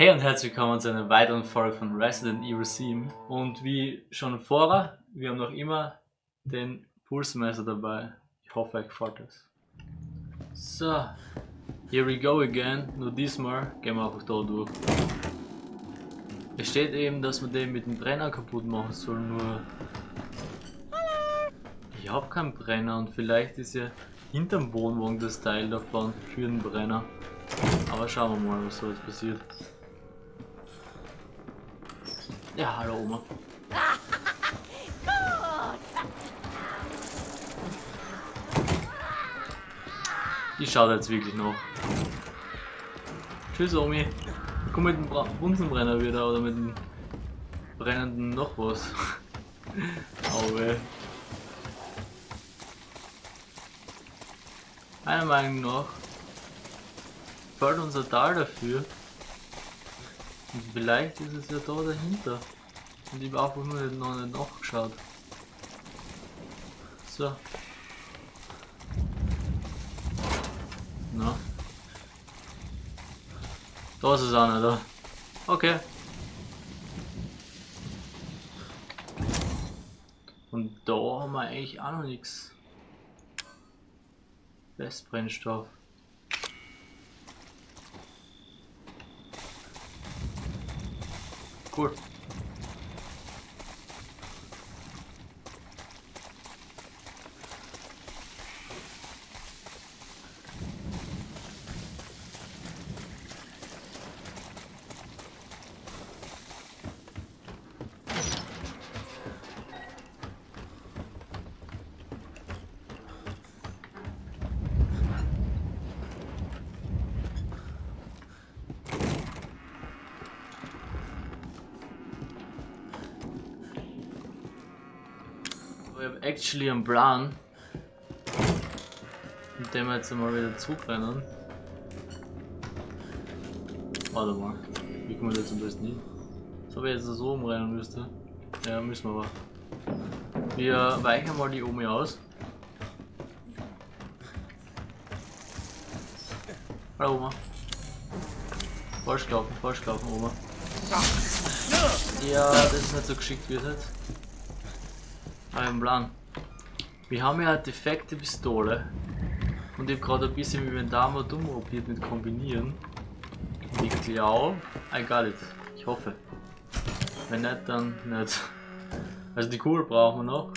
Hey und herzlich willkommen zu einer weiteren Folge von Resident Evil 7 und wie schon vorher, wir haben noch immer den Pulsmesser dabei. Ich hoffe euch gefällt das. So, here we go again, nur diesmal gehen wir einfach da durch. Es steht eben, dass man den mit dem Brenner kaputt machen soll, nur ich habe keinen Brenner und vielleicht ist ja hinterm Wohnwagen das Teil davon für den Brenner. Aber schauen wir mal, was so jetzt passiert. Ja, hallo Oma. Die schaut jetzt wirklich noch. Tschüss Omi. Komm mit dem Bunsenbrenner wieder oder mit dem brennenden noch was. Auwe. Meiner Meinung nach fällt unser Tal dafür. Vielleicht ist es ja da dahinter. Und ich habe einfach nur noch nicht nachgeschaut. So. Na. Da ist es auch nicht da. Okay. Und da haben wir eigentlich auch noch nichts. Westbrennstoff. Cool. Actually einen Plan, mit dem wir jetzt mal wieder zugrennen. Warte mal, wie kommen wir jetzt am besten hin? So, wenn ich jetzt so umrennen müsste. Ja, müssen wir aber. Wir weichen mal die Omi aus. Hallo Oma. Falsch gelaufen, falsch gelaufen, Oma. Ja, das ist nicht so geschickt wie es jetzt. Ein Plan. Wir haben ja eine defekte Pistole. Und ich habe gerade ein bisschen mit dem Inventar mal dumm probiert mit kombinieren. Und ich glaube, I got it. Ich hoffe. Wenn nicht, dann nicht. Also die Kugel brauchen wir noch.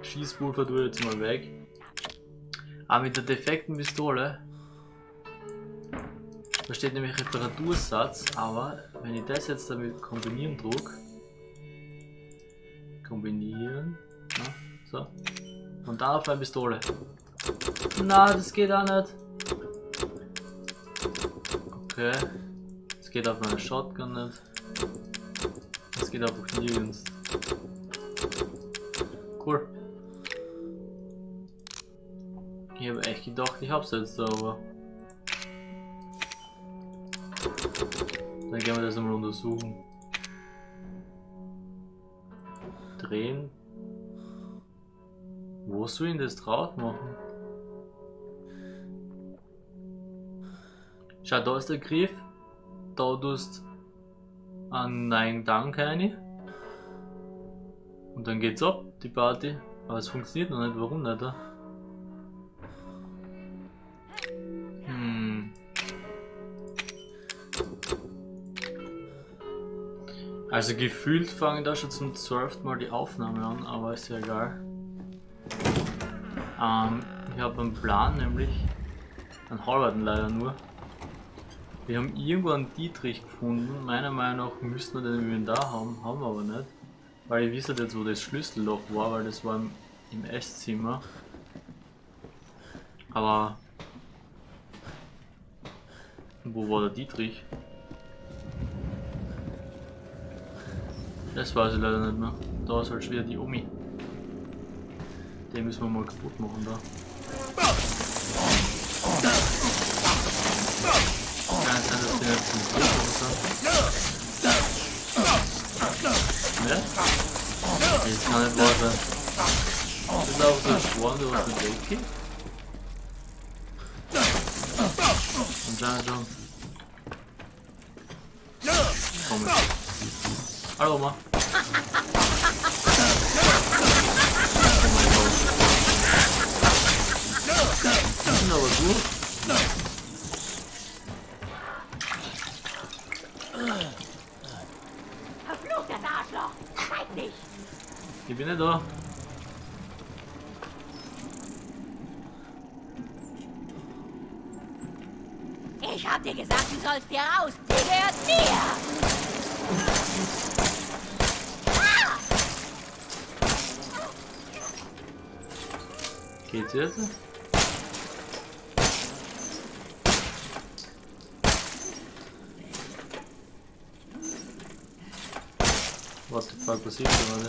Schießpulver tue ich jetzt mal weg. Aber mit der defekten Pistole da steht nämlich Reparatursatz, aber wenn ich das jetzt damit kombinieren druck, kombinieren, so, und dann auf eine Pistole. Na, das geht auch nicht. Okay, das geht auf meine Shotgun nicht. Das geht einfach nirgends. Cool. Ich habe echt gedacht, ich hab's jetzt, aber... Dann gehen wir das einmal untersuchen. Drehen. Wo soll ich das drauf machen? Schau, da ist der Griff. Da tust an Nein Dank rein. Und dann geht's ab, die Party. Aber es funktioniert noch nicht, warum nicht? Hm. Also gefühlt fangen da schon zum 12. Mal die Aufnahme an, aber ist ja egal. Ähm, ich habe einen Plan, nämlich einen halben leider nur. Wir haben irgendwo einen Dietrich gefunden. Meiner Meinung nach müssten wir den Inventar haben, haben wir aber nicht. Weil ich wisse jetzt, wo das Schlüsselloch war, weil das war im, im Esszimmer. Aber wo war der Dietrich? Das weiß ich leider nicht mehr. Da ist halt schon wieder die Omi. Den müssen wir mal kaputt machen da. Kann sein, dass der jetzt zum Tod Ne? Das kann nicht wahr sein. Das ist auch so ein Schwan, der was mit weggeht. Anscheinend schon. Komisch. Hallo Oma. Sind aber gut. Verfluchtes Arschloch! Schreib nicht! Ich bin nicht da. Ich hab dir gesagt, du sollst dir raus! Die gehört mir! Ah! Geht's jetzt? Fuck passiert gerade?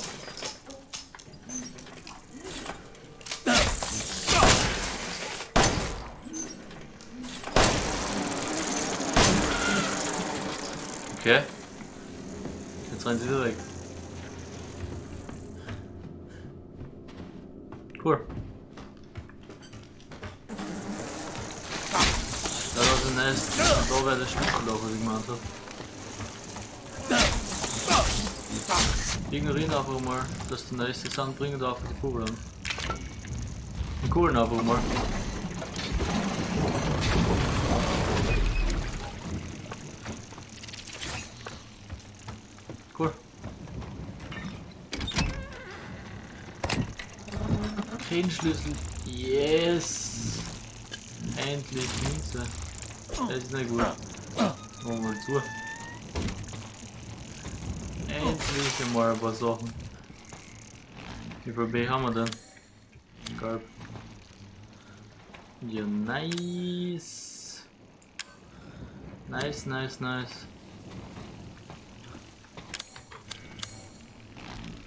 Okay. Jetzt rennen sie wieder weg. Cool. Da war so nice. Da wäre der Schlüsselloch, was ich gemacht habe. Ignorieren einfach mal, dass die nächste sind, bringen da einfach die Kugel an. Die Kugeln einfach mal. Cool. Kein Schlüssel. Yes! Endlich Münze. Das ist nicht gut. Machen wir mal zu. Endlich einmal ein paar Sachen. Wie viel B haben wir denn? Gelb. Ja, nice. Nice, nice, nice.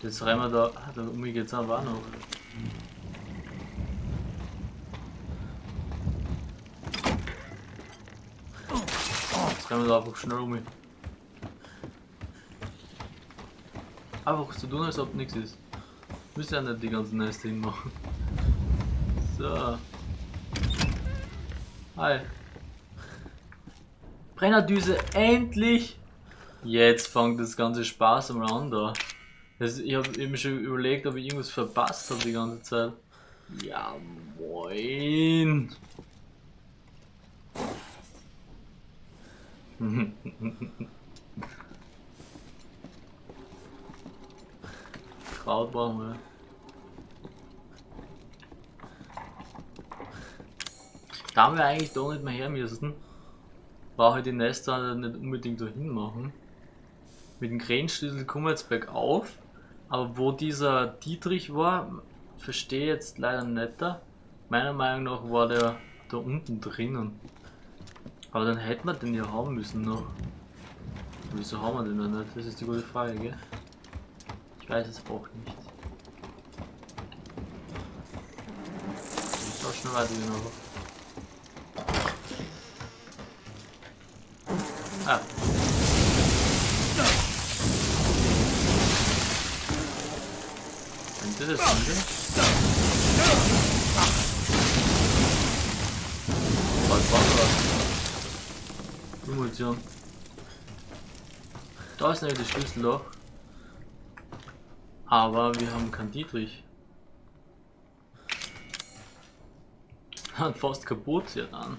Jetzt rennen wir da. Ah, da um mich geht's aber auch noch. Jetzt rennen wir da einfach schnell um Einfach so tun, als ob nichts ist. Müsst ja nicht die ganzen Dinge machen. So. Hi. Brennerdüse, endlich! Jetzt fängt das ganze Spaß mal an da. Das, ich habe eben schon überlegt, ob ich irgendwas verpasst habe die ganze Zeit. Ja, moin! Kraut brauchen wir. Da haben wir eigentlich da nicht mehr her müssen. War halt die Nester nicht unbedingt dahin machen. Mit dem Krähenschlüssel kommen wir jetzt bergauf. Aber wo dieser Dietrich war, verstehe ich jetzt leider nicht. Meiner Meinung nach war der da unten drinnen. Aber dann hätten wir den ja haben müssen noch. Wieso haben wir den noch nicht? Das ist die gute Frage, gell? Weiß es auch nicht. Ich auch schnell weitergehen, aber. Ah. Könnte das sein? Was war das? Munition. Da ist nämlich das Schlüsselloch. Aber wir haben keinen Dietrich. Hat fast kaputt, ja dann.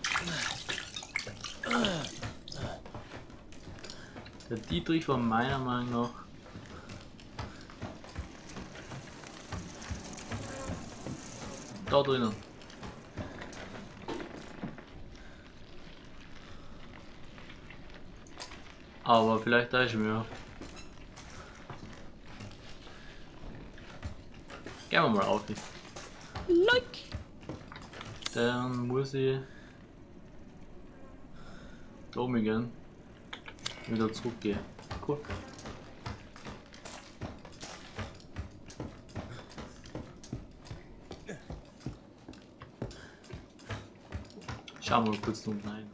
Der Dietrich war meiner Meinung nach da drinnen. Aber vielleicht da ist mir. Gehen wir mal auf. Like! Dann muss ich da oben gehen. Wieder zurückgehen. Cool. Schauen wir mal kurz da unten rein.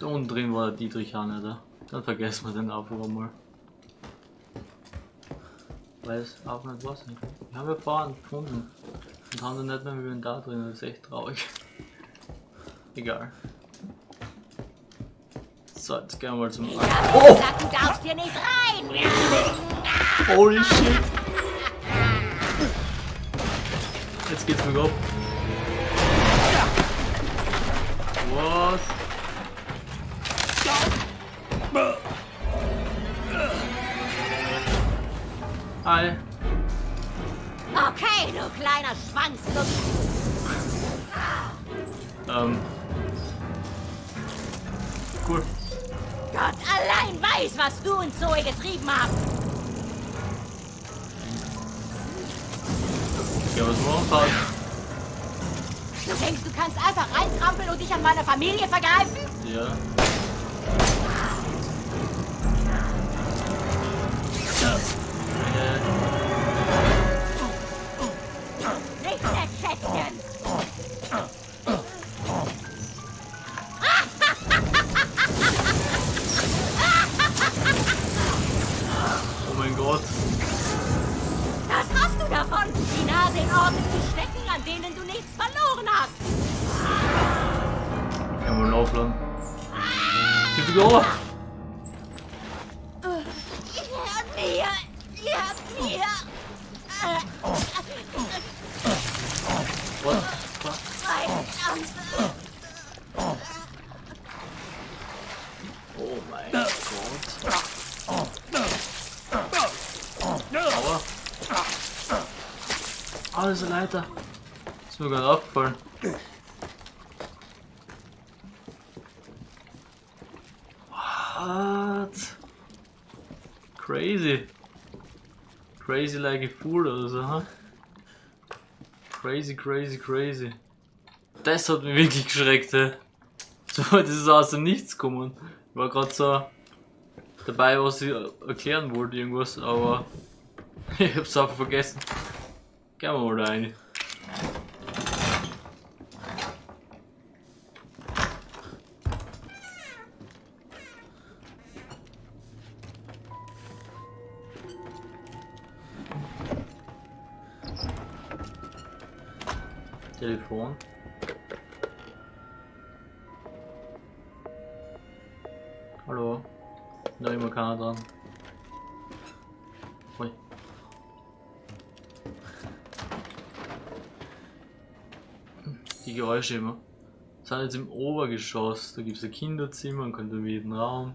Da unten drin war der Dietrich Hahn, oder? Dann vergessen wir den einfach mal. Weil es auch nicht was nicht. Wir haben ja vorhin gefunden. Und haben dann nicht mehr mit da drin, das ist echt traurig. Egal. So, jetzt gehen wir mal zum. Ich hab Oh! gesagt, du darfst hier nicht rein. Holy shit! Jetzt geht's mir ab. Familie vergreifen? Ja. Oh mein Gott. Aua. Ah, ist eine Leiter. Ist mir gerade aufgefallen. What? Crazy. Crazy like a fool oder so, ha? Crazy, crazy, crazy. Das hat mich wirklich geschreckt, hä? So, das ist aus dem Nichts gekommen. War gerade so dabei, was ich erklären wollte, irgendwas, aber ich hab's einfach vergessen. Gehen wir mal da rein. Telefon. Keiner. Die Geräusche immer. Wir sind jetzt im Obergeschoss. Da gibt es ein Kinderzimmer, einen kondomierten Raum.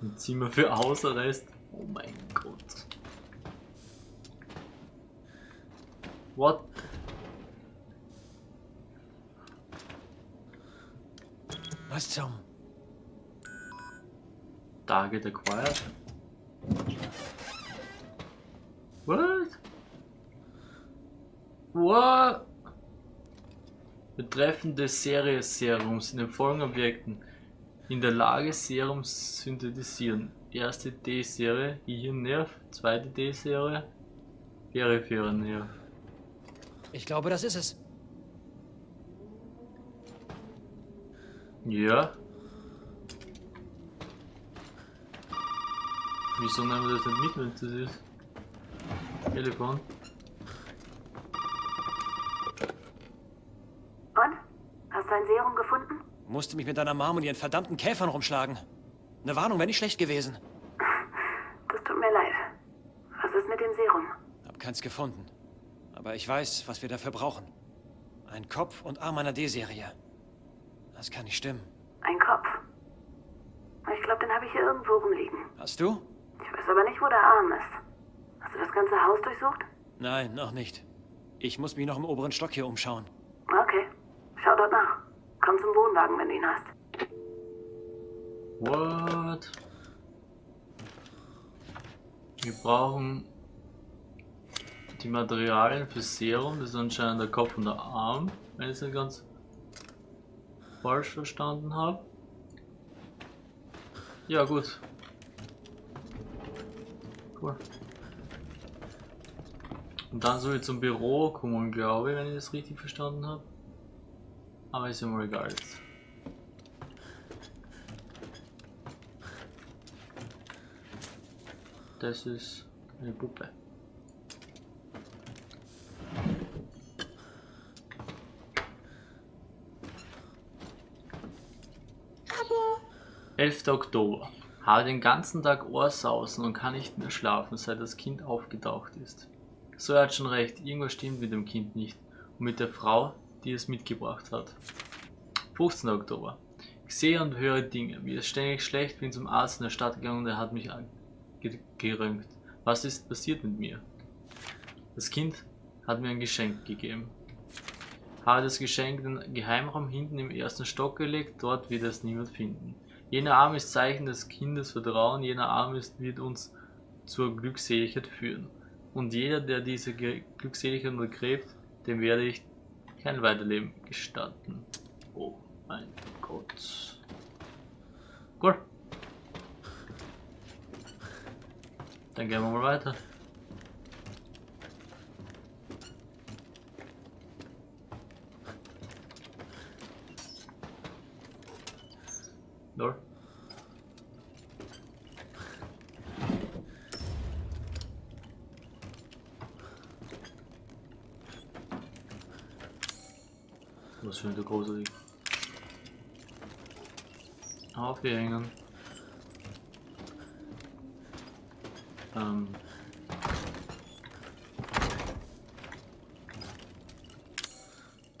Ein Zimmer für Hausarrest. Oh mein Gott. What? Was zum? Target acquired. What? What? Betreffende Serie Serums in den folgenden Objekten in der Lage Serums synthetisieren. Erste D-Serie, Gehirnnerv, zweite D-Serie, peripherer Nerv. Ich glaube, das ist es. Ja. Wieso nehmen wir das nicht mit, wenn es das ist? Telefon. Und? Hast du ein Serum gefunden? Musste mich mit deiner Mom und ihren verdammten Käfern rumschlagen. Eine Warnung wäre nicht schlecht gewesen. Das tut mir leid. Was ist mit dem Serum? Hab keins gefunden. Aber ich weiß, was wir dafür brauchen. Ein Kopf und Arm einer D-Serie. Das kann nicht stimmen. Ein Kopf. Ich glaube, den habe ich hier irgendwo rumliegen. Hast du? Ich weiß aber nicht, wo der Arm ist. Hast du das ganze Haus durchsucht? Nein, noch nicht. Ich muss mich noch im oberen Stock hier umschauen. Okay. Schau dort nach. Komm zum Wohnwagen, wenn du ihn hast. What? Wir brauchen die Materialien für Serum, das ist anscheinend der Kopf und der Arm, wenn ich es nicht ganz falsch verstanden habe. Ja gut. Cool. Und dann soll ich zum Büro kommen, glaube ich, wenn ich das richtig verstanden habe. Aber ist ja mal egal jetzt. Das ist eine Puppe. 11. Oktober. Habe den ganzen Tag Ohrsausen und kann nicht mehr schlafen, seit das Kind aufgetaucht ist. So er hat schon recht, irgendwas stimmt mit dem Kind nicht und mit der Frau, die es mitgebracht hat. 15. Oktober. Ich sehe und höre Dinge. Mir ist ständig schlecht, bin zum Arzt in der Stadt gegangen und er hat mich ge geröntgt. Was ist passiert mit mir? Das Kind hat mir ein Geschenk gegeben. Habe das Geschenk in den Geheimraum hinten im ersten Stock gelegt, dort wird es niemand finden. Jener Arm ist Zeichen des Kindes Vertrauen, jener Arm ist, wird uns zur Glückseligkeit führen. Und jeder, der diese Glückseligkeit untergräbt, dem werde ich kein Weiterleben gestatten. Oh mein Gott. Gut. Dann gehen wir mal weiter. Lol. Was für eine gruselig. Aufhängen. Ähm.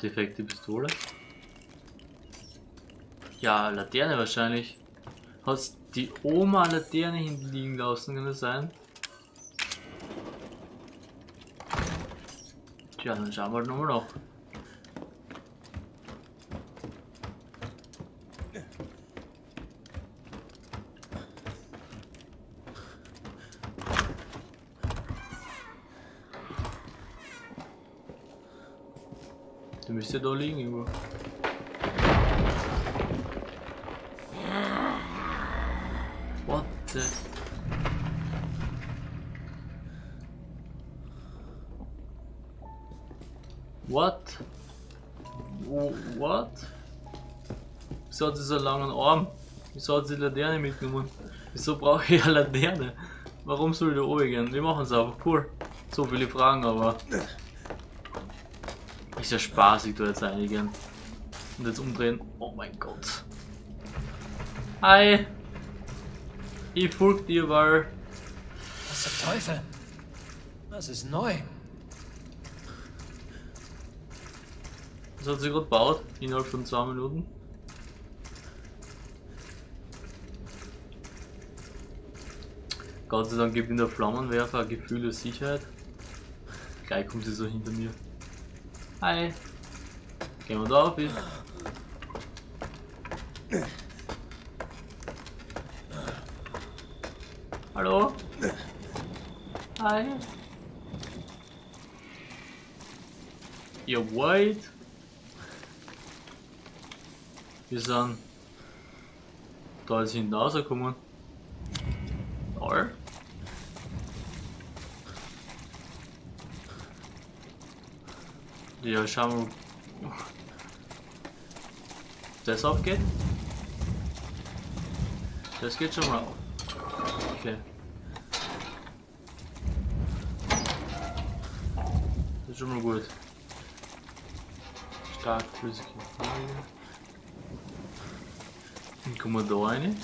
Defekte Pistole. Ja, Laterne wahrscheinlich. Hast die Oma Laterne hinten liegen lassen, kann das sein? Tja, dann schauen wir halt nochmal noch. Du müsste da liegen irgendwo. Wieso hat sie so einen langen Arm? Wieso hat sie die Laterne mitgenommen? Wieso brauche ich eine Laterne? Warum soll ich da oben gehen? Wir machen es einfach cool. So viele Fragen, aber. Ist ja spaßig, da jetzt einigen. Und jetzt umdrehen. Oh mein Gott. Hi! Ich folge dir, weil. Was zum Teufel? Das ist neu. Das hat sie gerade gebaut, innerhalb von zwei Minuten. Gott sei Dank gibt ihm der Flammenwerfer ein Gefühl der Sicherheit. Gleich kommt sie so hinter mir. Hi. Gehen wir da auf. hin. Hallo? Hi. Ihr wait. Wir sind da jetzt hinten rausgekommen. Ja, schauen wir. ob Das aufgeht. Das geht schon mal auf. Okay. Das ist schon mal gut. Stark flüssige Folie. Dann kommen wir da rein.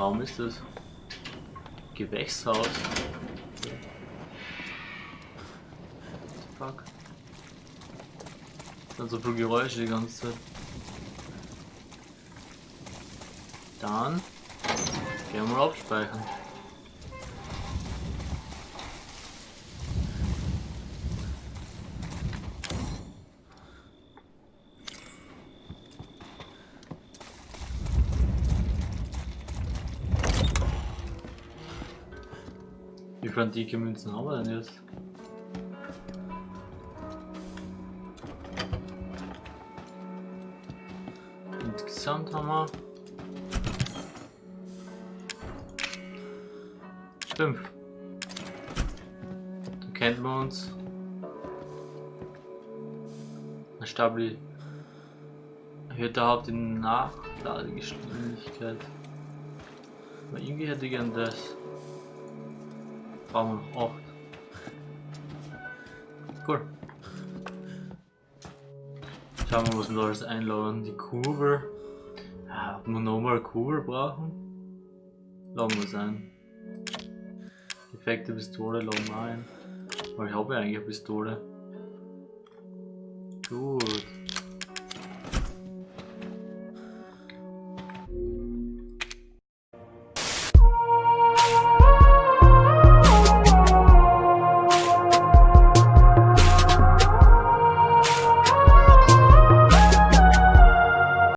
Raum ist das? Gewächshaus. Fuck. Dann so viele Geräusche die ganze Zeit. Dann gehen wir mal abspeichern. Wie viele antike Münzen haben wir denn jetzt? Insgesamt haben wir fünf. Dann kennt man uns. Eine Stabil erhöht überhaupt die Nachladegeschwindigkeit. Aber irgendwie hätte ich gern das. Noch 8. cool. Schauen wir, was wir da alles einladen. Die Kurve. Ja, ob wir nochmal Kurve brauchen? Laden wir es ein. Defekte Pistole laden wir ein. Weil ich habe ja eigentlich eine Pistole. Gut.